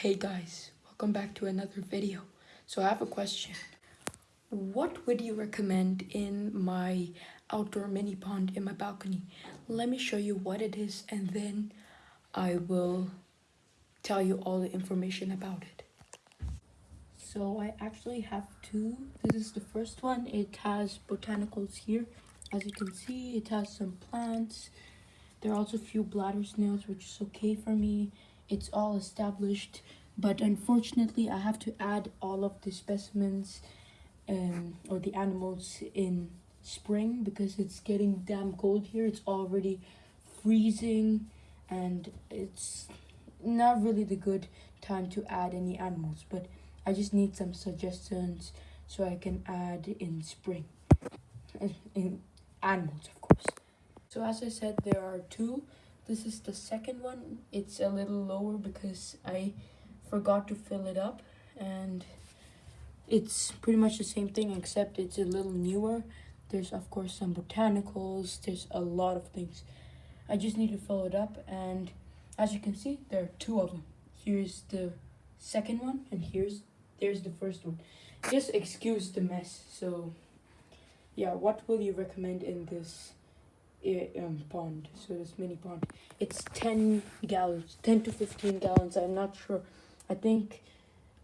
Hey guys, welcome back to another video. So I have a question. What would you recommend in my outdoor mini pond in my balcony? Let me show you what it is and then I will tell you all the information about it. So I actually have two. This is the first one. It has botanicals here. As you can see, it has some plants. There are also a few bladder snails, which is okay for me it's all established but unfortunately I have to add all of the specimens um, or the animals in spring because it's getting damn cold here. It's already freezing and it's not really the good time to add any animals but I just need some suggestions so I can add in spring. In animals of course. So as I said there are two this is the second one. It's a little lower because I forgot to fill it up and it's pretty much the same thing except it's a little newer. There's of course some botanicals. There's a lot of things. I just need to fill it up and as you can see there are two of them. Here's the second one and here's there's the first one. Just excuse the mess. So yeah, what will you recommend in this um, pond so this mini pond it's 10 gallons 10 to 15 gallons. I'm not sure. I think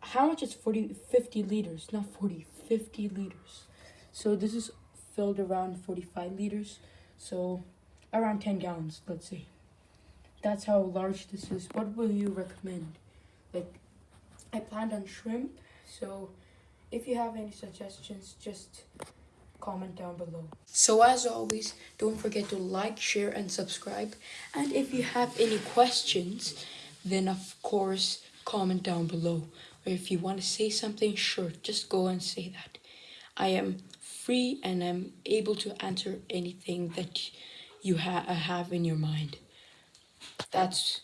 how much is 40 50 liters? Not 40 50 liters. So this is filled around 45 liters. So around 10 gallons let's say. That's how large this is. What will you recommend? Like i planned on shrimp. So if you have any suggestions just comment down below. So as always, don't forget to like, share and subscribe. And if you have any questions, then of course, comment down below. Or if you want to say something, sure, just go and say that. I am free and I'm able to answer anything that you ha have in your mind. That's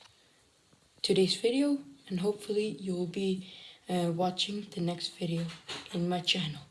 today's video and hopefully you'll be uh, watching the next video in my channel.